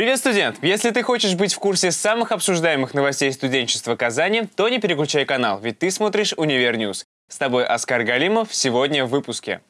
Привет, студент! Если ты хочешь быть в курсе самых обсуждаемых новостей студенчества Казани, то не переключай канал, ведь ты смотришь «Универ News». С тобой Оскар Галимов сегодня в выпуске.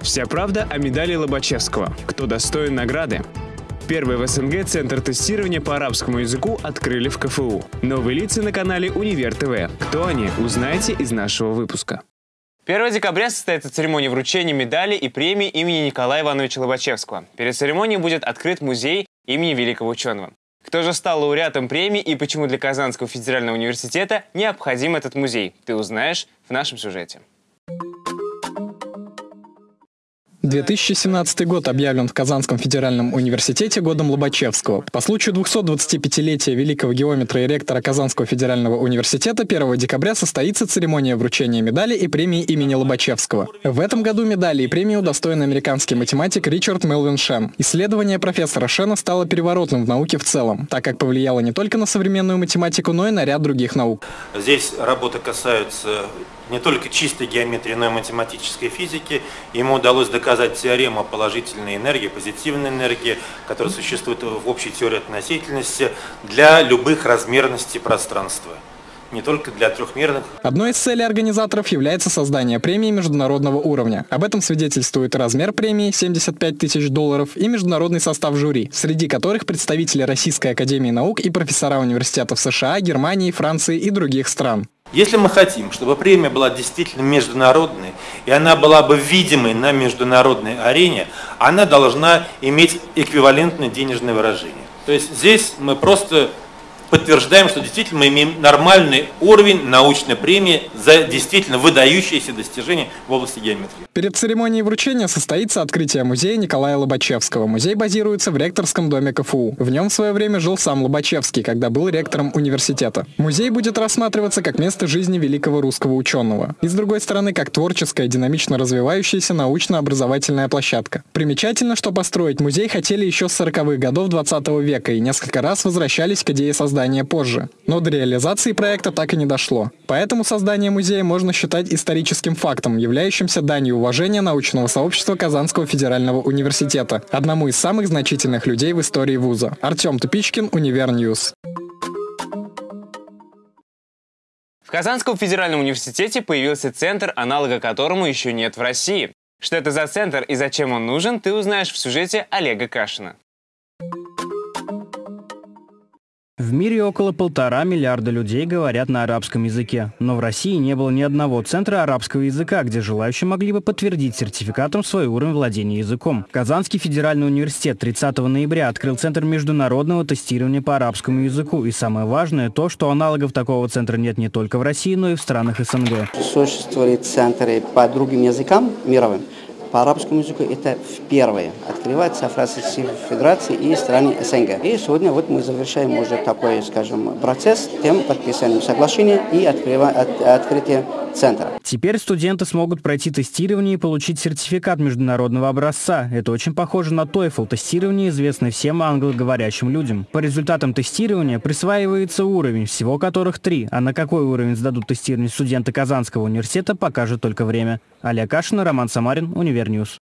Вся правда о медали Лобачевского. Кто достоин награды? Первый в СНГ центр тестирования по арабскому языку открыли в КФУ. Новые лица на канале Универ ТВ. Кто они, узнаете из нашего выпуска. 1 декабря состоится церемония вручения медали и премии имени Николая Ивановича Лобачевского. Перед церемонией будет открыт музей имени великого ученого. Кто же стал лауреатом премии и почему для Казанского федерального университета необходим этот музей, ты узнаешь в нашем сюжете. 2017 год объявлен в Казанском федеральном университете годом Лобачевского. По случаю 225-летия великого геометра и ректора Казанского федерального университета 1 декабря состоится церемония вручения медали и премии имени Лобачевского. В этом году медали и премии удостоен американский математик Ричард Мелвин Шен. Исследование профессора Шена стало переворотным в науке в целом, так как повлияло не только на современную математику, но и на ряд других наук. Здесь работы касаются не только чистой геометрии, но и математической физики. Ему удалось доказать теорему положительной энергии, позитивной энергии, которая существует в общей теории относительности для любых размерностей пространства не только для трехмерных. Одной из целей организаторов является создание премии международного уровня. Об этом свидетельствует размер премии 75 тысяч долларов и международный состав жюри, среди которых представители Российской академии наук и профессора университетов США, Германии, Франции и других стран. Если мы хотим, чтобы премия была действительно международной, и она была бы видимой на международной арене, она должна иметь эквивалентное денежное выражение. То есть здесь мы просто подтверждаем, что действительно мы имеем нормальный уровень научной премии за действительно выдающиеся достижения в области геометрии. Перед церемонией вручения состоится открытие музея Николая Лобачевского. Музей базируется в ректорском доме КФУ. В нем в свое время жил сам Лобачевский, когда был ректором университета. Музей будет рассматриваться как место жизни великого русского ученого. И с другой стороны, как творческая, динамично развивающаяся научно-образовательная площадка. Примечательно, что построить музей хотели еще с 40-х годов 20 века и несколько раз возвращались к идее создания создания позже. Но до реализации проекта так и не дошло. Поэтому создание музея можно считать историческим фактом, являющимся данью уважения научного сообщества Казанского федерального университета, одному из самых значительных людей в истории вуза. Артем Тупичкин, Универ News. В Казанском федеральном университете появился центр, аналога которому еще нет в России. Что это за центр и зачем он нужен, ты узнаешь в сюжете Олега Кашина. В мире около полтора миллиарда людей говорят на арабском языке. Но в России не было ни одного центра арабского языка, где желающие могли бы подтвердить сертификатом свой уровень владения языком. Казанский федеральный университет 30 ноября открыл Центр международного тестирования по арабскому языку. И самое важное то, что аналогов такого центра нет не только в России, но и в странах СНГ. Существуют центры по другим языкам мировым по арабскому языку это впервые открывается в Российской Федерации и стране СНГ. И сегодня вот мы завершаем уже такой, скажем, процесс тем подписанием соглашения и открыва, от, открытие центра. Теперь студенты смогут пройти тестирование и получить сертификат международного образца. Это очень похоже на TOEFL, тестирование, известное всем англоговорящим людям. По результатам тестирования присваивается уровень, всего которых три, а на какой уровень сдадут тестирование студенты Казанского университета, покажет только время. Аля Кашина, Роман Самарин, Универ News.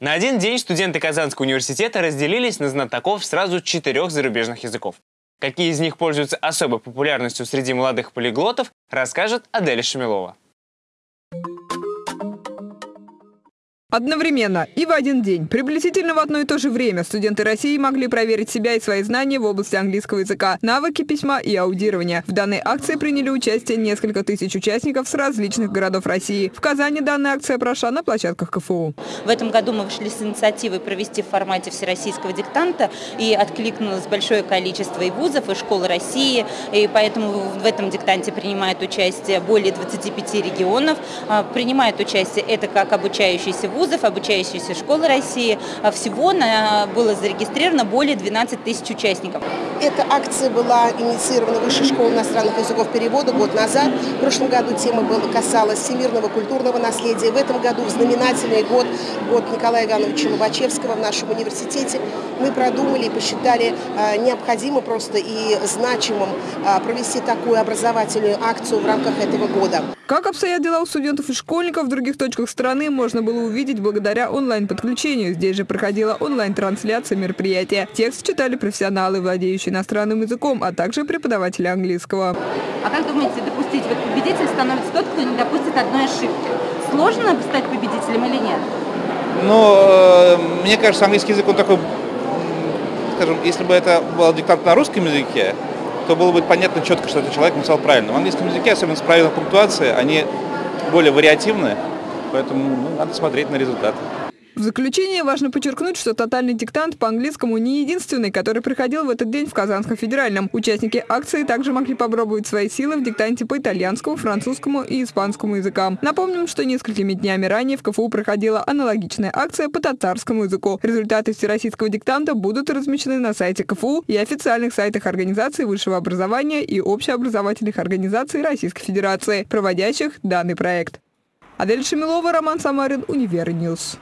На один день студенты Казанского университета разделились на знатоков сразу четырех зарубежных языков. Какие из них пользуются особой популярностью среди молодых полиглотов, расскажет Аделя Шамилова. Одновременно и в один день, приблизительно в одно и то же время, студенты России могли проверить себя и свои знания в области английского языка, навыки письма и аудирования. В данной акции приняли участие несколько тысяч участников с различных городов России. В Казани данная акция прошла на площадках КФУ. В этом году мы вышли с инициативой провести в формате всероссийского диктанта и откликнулось большое количество и вузов, и школ России, и поэтому в этом диктанте принимает участие более 25 регионов. А, принимает участие это как обучающиеся вузы, вузов, обучающихся школы России. А всего было зарегистрировано более 12 тысяч участников. Эта акция была инициирована Высшей школой иностранных языков перевода год назад. В прошлом году тема была, касалась всемирного культурного наследия. В этом году в знаменательный год, год Николая Ивановича Лобачевского в нашем университете, мы продумали и посчитали э, необходимо просто и значимым э, провести такую образовательную акцию в рамках этого года. Как обстоят дела у студентов и школьников в других точках страны, можно было увидеть благодаря онлайн-подключению. Здесь же проходила онлайн-трансляция мероприятия. Текст читали профессионалы, владеющие иностранным языком, а также преподаватели английского. А как думаете, допустить? Вот победитель становится тот, кто не допустит одной ошибки. Сложно стать победителем или нет? Ну, э, мне кажется, английский язык, он такой, скажем, если бы это был диктант на русском языке, то было бы понятно четко, что этот человек написал правильно. В английском языке, особенно с правильной пунктуацией, они более вариативны, поэтому ну, надо смотреть на результаты. В заключение важно подчеркнуть, что тотальный диктант по английскому не единственный, который проходил в этот день в Казанском федеральном. Участники акции также могли попробовать свои силы в диктанте по итальянскому, французскому и испанскому языкам. Напомним, что несколькими днями ранее в КФУ проходила аналогичная акция по татарскому языку. Результаты всероссийского диктанта будут размещены на сайте КФУ и официальных сайтах организаций высшего образования и общеобразовательных организаций Российской Федерации, проводящих данный проект. Адель Шамилова, Роман Самарин, Универ News.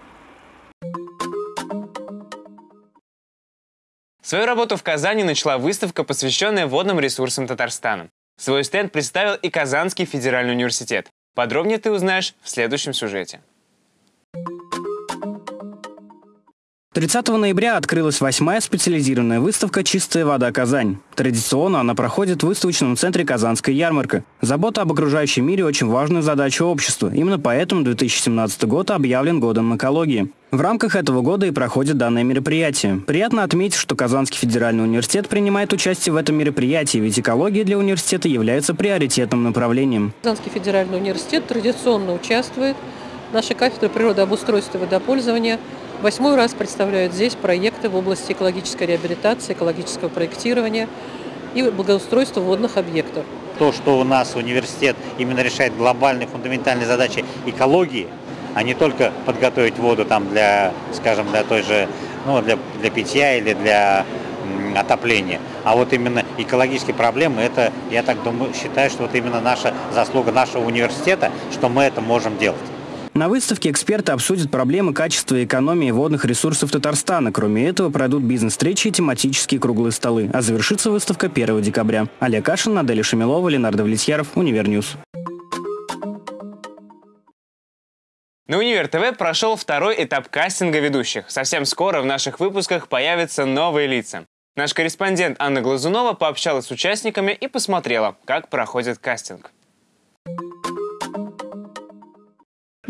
Свою работу в Казани начала выставка, посвященная водным ресурсам Татарстана. Свой стенд представил и Казанский федеральный университет. Подробнее ты узнаешь в следующем сюжете. 30 ноября открылась восьмая специализированная выставка «Чистая вода Казань». Традиционно она проходит в выставочном центре «Казанская ярмарка». Забота об окружающем мире очень важная задача общества. Именно поэтому 2017 год объявлен годом экологии. В рамках этого года и проходит данное мероприятие. Приятно отметить, что Казанский федеральный университет принимает участие в этом мероприятии, ведь экология для университета является приоритетным направлением. Казанский федеральный университет традиционно участвует. Наша кафедра природообустройства и водопользования – Восьмой раз представляют здесь проекты в области экологической реабилитации, экологического проектирования и благоустройства водных объектов. То, что у нас университет именно решает глобальные фундаментальные задачи экологии, а не только подготовить воду там для, скажем, для той же, ну, для, для питья или для отопления. А вот именно экологические проблемы, это, я так думаю, считаю, что вот именно наша заслуга нашего университета, что мы это можем делать. На выставке эксперты обсудят проблемы качества и экономии водных ресурсов Татарстана. Кроме этого, пройдут бизнес-встречи и тематические круглые столы. А завершится выставка 1 декабря. Аля Кашина, Аделя Шамилова, Ленардо Влетьяров, Универ News. На Универ ТВ прошел второй этап кастинга ведущих. Совсем скоро в наших выпусках появятся новые лица. Наш корреспондент Анна Глазунова пообщалась с участниками и посмотрела, как проходит кастинг.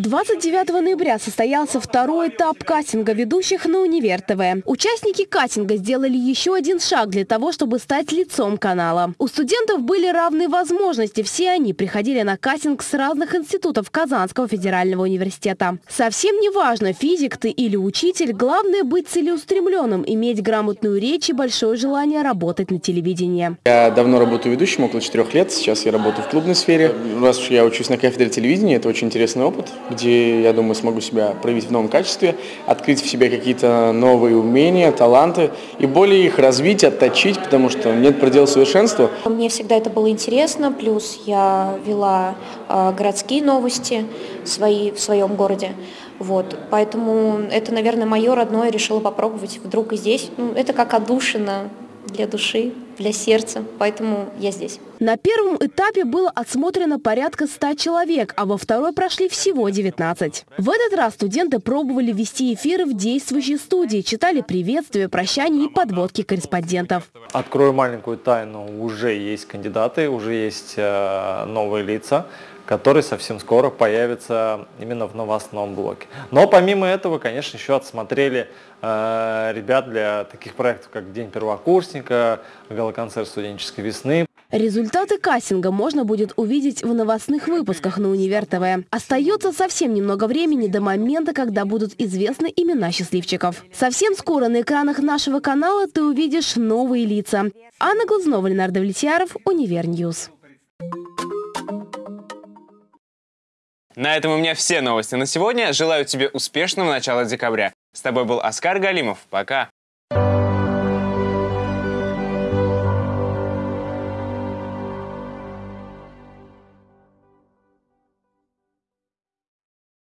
29 ноября состоялся второй этап кастинга ведущих на Универ ТВ. Участники кастинга сделали еще один шаг для того, чтобы стать лицом канала. У студентов были равные возможности. Все они приходили на кастинг с разных институтов Казанского федерального университета. Совсем не важно, физик ты или учитель, главное быть целеустремленным, иметь грамотную речь и большое желание работать на телевидении. Я давно работаю ведущим, около четырех лет. Сейчас я работаю в клубной сфере. Раз уж я учусь на кафедре телевидения, это очень интересный опыт где, я думаю, смогу себя проявить в новом качестве, открыть в себе какие-то новые умения, таланты и более их развить, отточить, потому что нет предела совершенства. Мне всегда это было интересно, плюс я вела э, городские новости свои в своем городе. Вот, поэтому это, наверное, мое родное, решила попробовать вдруг и здесь. Ну, это как отдушина для души, для сердца, поэтому я здесь. На первом этапе было отсмотрено порядка 100 человек, а во второй прошли всего 19. В этот раз студенты пробовали вести эфиры в действующей студии, читали приветствия, прощания и подводки корреспондентов. Открою маленькую тайну, уже есть кандидаты, уже есть э, новые лица который совсем скоро появится именно в новостном блоке. Но помимо этого, конечно, еще отсмотрели э, ребят для таких проектов, как День первокурсника, гала-концерт студенческой весны. Результаты кастинга можно будет увидеть в новостных выпусках на Универ ТВ. Остается совсем немного времени до момента, когда будут известны имена счастливчиков. Совсем скоро на экранах нашего канала ты увидишь новые лица. Анна Глазнова, Ленардо Влетьяров, Универ News. На этом у меня все новости на сегодня. Желаю тебе успешного начала декабря. С тобой был Оскар Галимов. Пока.